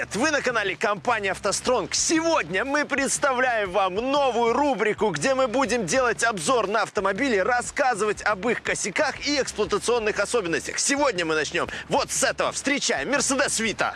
Привет! Вы на канале компании «АвтоСтронг». Сегодня мы представляем вам новую рубрику, где мы будем делать обзор на автомобили, рассказывать об их косяках и эксплуатационных особенностях. Сегодня мы начнем вот с этого. Встречаем Mercedes Vito.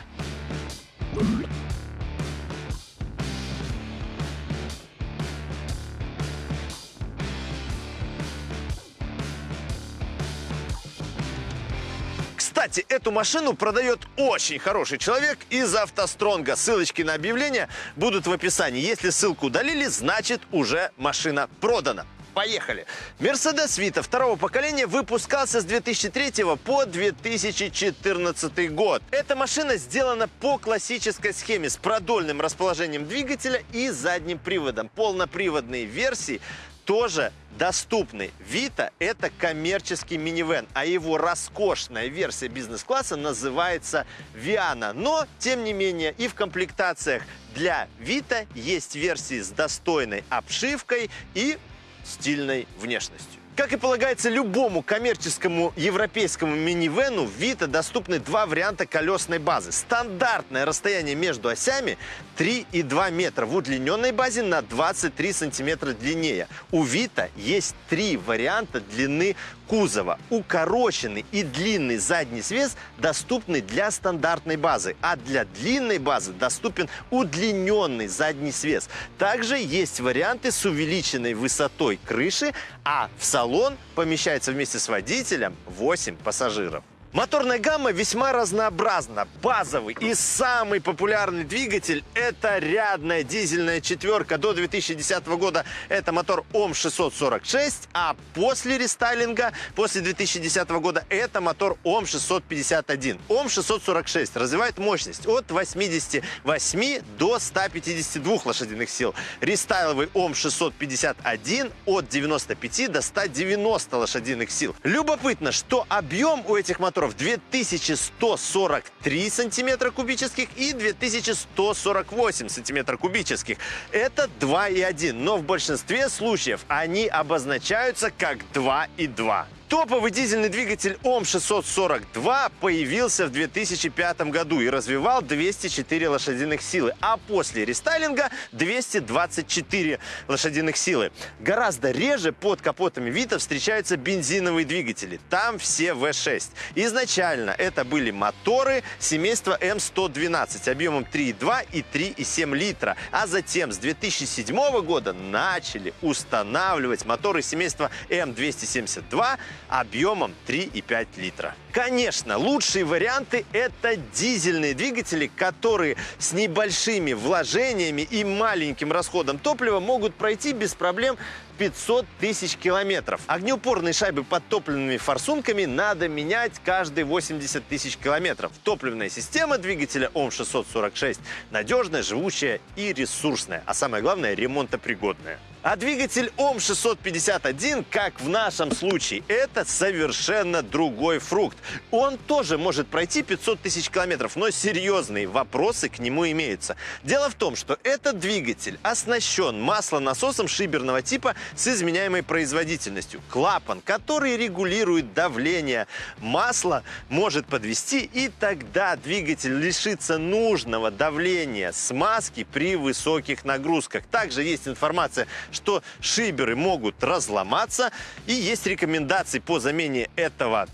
Кстати, эту машину продает очень хороший человек из автостронга. Ссылочки на объявление будут в описании. Если ссылку удалили, значит уже машина продана. Поехали! Mercedes Vito второго поколения выпускался с 2003 по 2014 год. Эта машина сделана по классической схеме с продольным расположением двигателя и задним приводом. Полноприводные версии тоже доступны. Vita – это коммерческий минивэн, а его роскошная версия бизнес-класса называется Viana. Но, тем не менее, и в комплектациях для Vita есть версии с достойной обшивкой и стильной внешностью. Как и полагается любому коммерческому европейскому минивену, в Vito доступны два варианта колесной базы. Стандартное расстояние между осями 3,2 метра, в удлиненной базе на 23 сантиметра длиннее. У Vito есть три варианта длины кузова. Укороченный и длинный задний свес доступны для стандартной базы, а для длинной базы доступен удлиненный задний свес. Также есть варианты с увеличенной высотой крыши, а в салон помещается вместе с водителем 8 пассажиров. Моторная гамма весьма разнообразна. Базовый и самый популярный двигатель – это рядная дизельная четверка. До 2010 года это мотор ОМ-646, а после рестайлинга, после 2010 года, это мотор ОМ-651. ОМ-646 развивает мощность от 88 до 152 лошадиных сил. Рестайловый ОМ-651 от 95 до 190 лошадиных сил. Любопытно, что объем у этих моторов моторов 2143 сантиметра кубических и 2148 сантиметра кубических. Это 2,1, но в большинстве случаев они обозначаются как 2,2. Топовый дизельный двигатель ОМ-642 появился в 2005 году и развивал 204 лошадиных силы, а после рестайлинга 224 лошадиных силы. Гораздо реже под капотами Вита встречаются бензиновые двигатели. Там все V6. Изначально это были моторы семейства М112 объемом 3,2 и 3,7 литра. А затем с 2007 года начали устанавливать моторы семейства М272 объемом 3,5 литра. Конечно, лучшие варианты – это дизельные двигатели, которые с небольшими вложениями и маленьким расходом топлива могут пройти без проблем 500 тысяч километров. Огнеупорные шайбы под топливными форсунками надо менять каждые 80 тысяч километров. Топливная система двигателя ОМ-646 надежная, живучая и ресурсная, а самое главное – ремонтопригодная. А двигатель ОМ-651, как в нашем случае, это совершенно другой фрукт. Он тоже может пройти 500 тысяч километров, но серьезные вопросы к нему имеются. Дело в том, что этот двигатель оснащен маслонасосом шиберного типа с изменяемой производительностью. Клапан, который регулирует давление масла, может подвести, и тогда двигатель лишится нужного давления смазки при высоких нагрузках. Также есть информация, что шиберы могут разломаться, и есть рекомендации по замене этого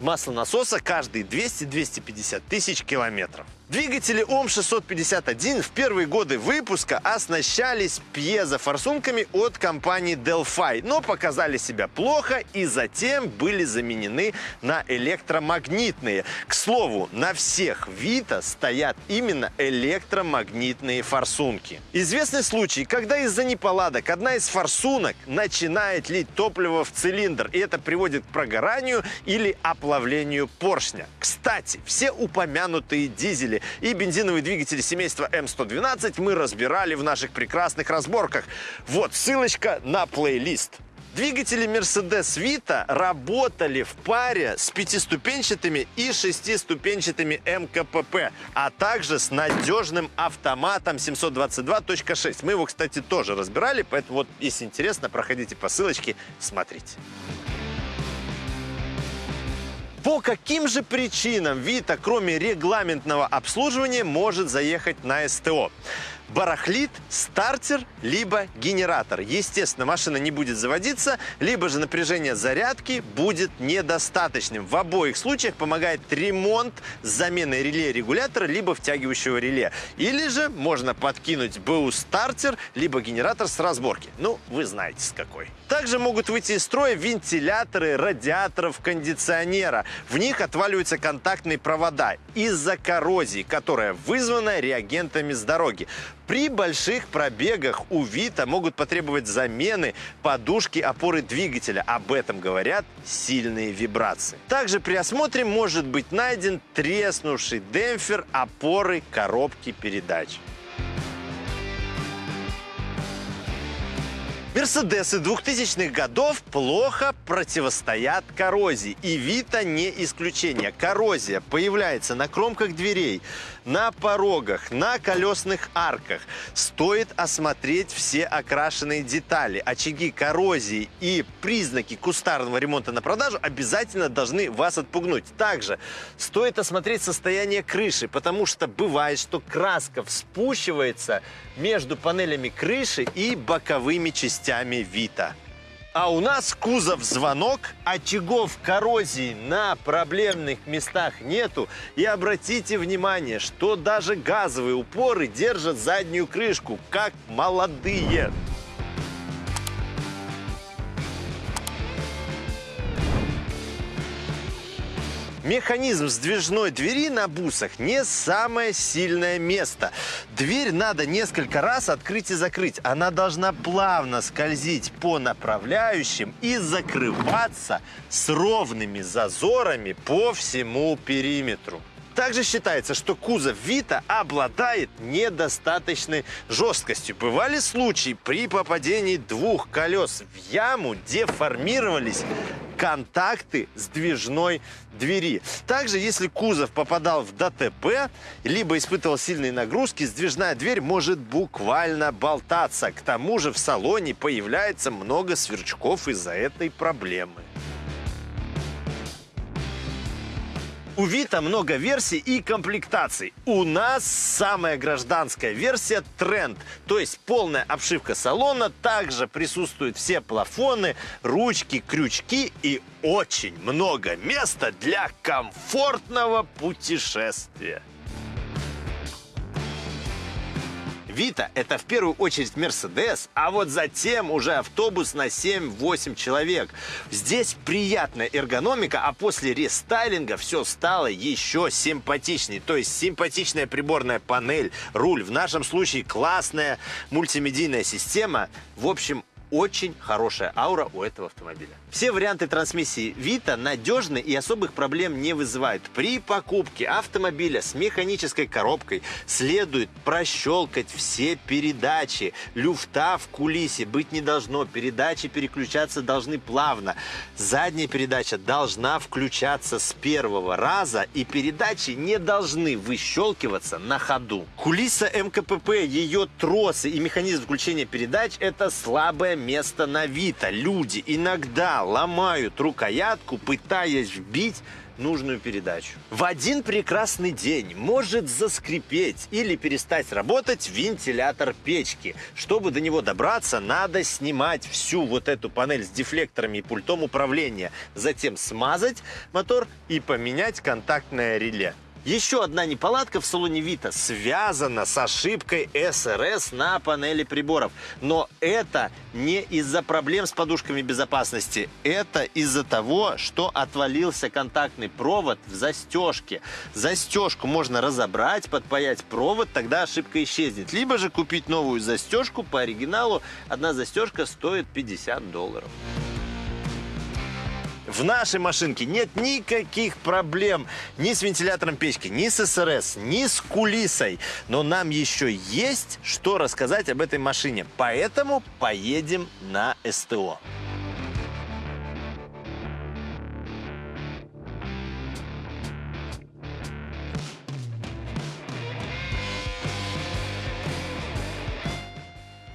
маслонасоса каждые 200-250 тысяч километров. Двигатели ОМ-651 в первые годы выпуска оснащались пьезофорсунками от компании Delphi, но показали себя плохо и затем были заменены на электромагнитные. К слову, на всех Vita стоят именно электромагнитные форсунки. Известный случай, когда из-за неполадок одна из форсунок начинает лить топливо в цилиндр, и это приводит к прогоранию или оплавлению поршня. Кстати, все упомянутые дизели двигатели и бензиновые двигатели семейства М112 мы разбирали в наших прекрасных разборках. Вот ссылочка на плейлист. Двигатели Mercedes Vito работали в паре с пятиступенчатыми и шестиступенчатыми МКПП, а также с надежным автоматом 722.6. Мы его, кстати, тоже разбирали, поэтому вот, если интересно, проходите по ссылочке, смотрите. По каким же причинам Вита, кроме регламентного обслуживания, может заехать на СТО? Барахлит стартер либо генератор. Естественно, машина не будет заводиться, либо же напряжение зарядки будет недостаточным. В обоих случаях помогает ремонт с заменой реле регулятора либо втягивающего реле. Или же можно подкинуть БУ стартер либо генератор с разборки. Ну, вы знаете с какой. Также могут выйти из строя вентиляторы радиаторов кондиционера. В них отваливаются контактные провода из-за коррозии, которая вызвана реагентами с дороги. При больших пробегах у Вита могут потребовать замены подушки опоры двигателя. Об этом говорят сильные вибрации. Также при осмотре может быть найден треснувший демпфер опоры коробки передач. Мерседесы 2000-х годов плохо противостоят коррозии. И Вита не исключение. Коррозия появляется на кромках дверей, на порогах, на колесных арках. Стоит осмотреть все окрашенные детали. Очаги коррозии и признаки кустарного ремонта на продажу обязательно должны вас отпугнуть. Также стоит осмотреть состояние крыши, потому что бывает, что краска вспучивается между панелями крыши и боковыми частями Вита. А у нас кузов звонок, очагов коррозии на проблемных местах нету. И обратите внимание, что даже газовые упоры держат заднюю крышку, как молодые. Механизм сдвижной двери на бусах не самое сильное место. Дверь надо несколько раз открыть и закрыть. Она должна плавно скользить по направляющим и закрываться с ровными зазорами по всему периметру. Также считается, что кузов Вита обладает недостаточной жесткостью. Бывали случаи при попадении двух колес в яму деформировались контакты сдвижной двери. Также, если кузов попадал в ДТП, либо испытывал сильные нагрузки, сдвижная дверь может буквально болтаться. К тому же в салоне появляется много сверчков из-за этой проблемы. У Вита много версий и комплектаций. У нас самая гражданская версия тренд, то есть полная обшивка салона. Также присутствуют все плафоны, ручки, крючки и очень много места для комфортного путешествия. Вита – это в первую очередь Мерседес, а вот затем уже автобус на 7-8 человек. Здесь приятная эргономика, а после рестайлинга все стало еще симпатичнее. То есть симпатичная приборная панель, руль, в нашем случае классная мультимедийная система. В общем, очень хорошая аура у этого автомобиля. Все варианты трансмиссии Vita надежны и особых проблем не вызывают. При покупке автомобиля с механической коробкой следует прощелкать все передачи. Люфта в кулисе быть не должно. Передачи переключаться должны плавно. Задняя передача должна включаться с первого раза и передачи не должны выщелкиваться на ходу. Кулиса МКПП, ее тросы и механизм включения передач – это слабое место на Вита. Люди иногда ломают рукоятку, пытаясь вбить нужную передачу. В один прекрасный день может заскрипеть или перестать работать вентилятор печки. Чтобы до него добраться, надо снимать всю вот эту панель с дефлекторами и пультом управления. Затем смазать мотор и поменять контактное реле. Еще одна неполадка в салоне Вита связана с ошибкой СРС на панели приборов. Но это не из-за проблем с подушками безопасности. Это из-за того, что отвалился контактный провод в застежке. Застежку можно разобрать, подпаять провод, тогда ошибка исчезнет. Либо же купить новую застежку по оригиналу. Одна застежка стоит 50 долларов. В нашей машинке нет никаких проблем ни с вентилятором печки, ни с СРС, ни с кулисой. Но нам еще есть что рассказать об этой машине. Поэтому поедем на СТО.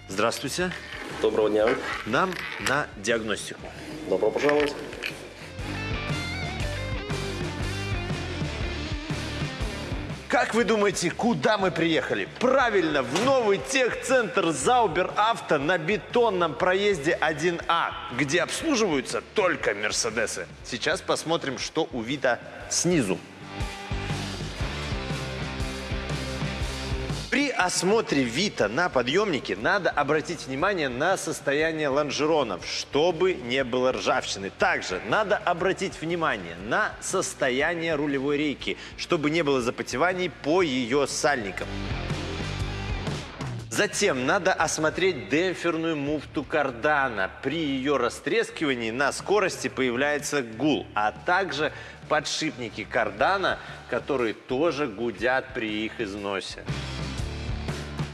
Здравствуйте. Доброго дня. Нам на диагностику. Добро пожаловать. Как вы думаете, куда мы приехали? Правильно, в новый техцентр Заубер Авто на бетонном проезде 1А, где обслуживаются только Мерседесы. Сейчас посмотрим, что у Вита снизу. Осмотре Вита на подъемнике надо обратить внимание на состояние лонжеронов, чтобы не было ржавчины. Также надо обратить внимание на состояние рулевой рейки, чтобы не было запотеваний по ее сальникам. Затем надо осмотреть демпферную муфту кардана. При ее растрескивании на скорости появляется гул, а также подшипники кардана, которые тоже гудят при их износе.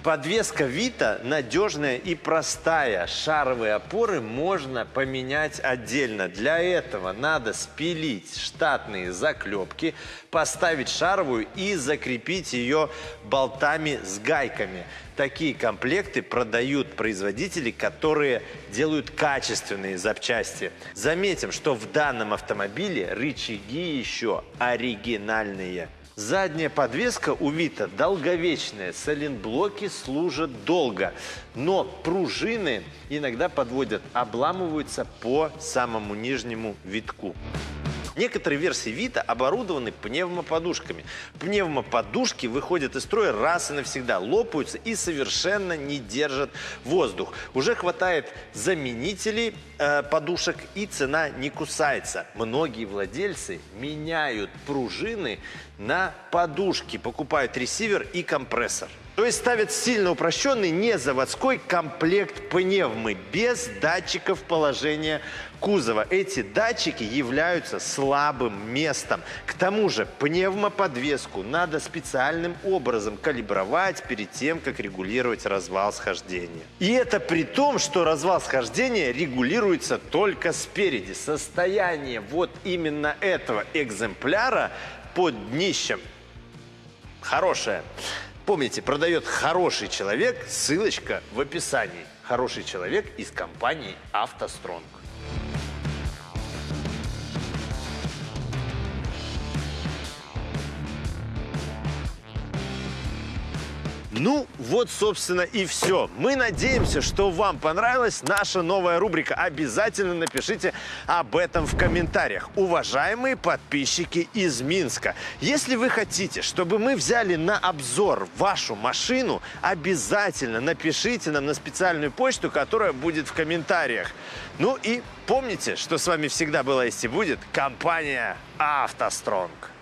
Подвеска Вита надежная и простая. Шаровые опоры можно поменять отдельно. Для этого надо спилить штатные заклепки, поставить шаровую и закрепить ее болтами с гайками. Такие комплекты продают производители, которые делают качественные запчасти. Заметим, что в данном автомобиле рычаги еще оригинальные. Задняя подвеска у Вита долговечная, соленблоки служат долго, но пружины иногда подводят, обламываются по самому нижнему витку. Некоторые версии Вита оборудованы пневмоподушками. Пневмоподушки выходят из строя раз и навсегда, лопаются и совершенно не держат воздух. Уже хватает заменителей э, подушек и цена не кусается. Многие владельцы меняют пружины на подушки, покупают ресивер и компрессор. То есть ставят сильно упрощенный незаводской комплект пневмы без датчиков положения кузова. Эти датчики являются слабым местом. К тому же пневмоподвеску надо специальным образом калибровать перед тем, как регулировать развал схождения. И это при том, что развал схождения регулируется только спереди. Состояние вот именно этого экземпляра под днищем хорошее. Помните, продает хороший человек, ссылочка в описании. Хороший человек из компании «АвтоСтронг». Ну, вот, собственно, и все. Мы надеемся, что вам понравилась наша новая рубрика. Обязательно напишите об этом в комментариях. Уважаемые подписчики из Минска, если вы хотите, чтобы мы взяли на обзор вашу машину, обязательно напишите нам на специальную почту, которая будет в комментариях. Ну и помните, что с вами всегда была есть и будет компания «АвтоСтронг».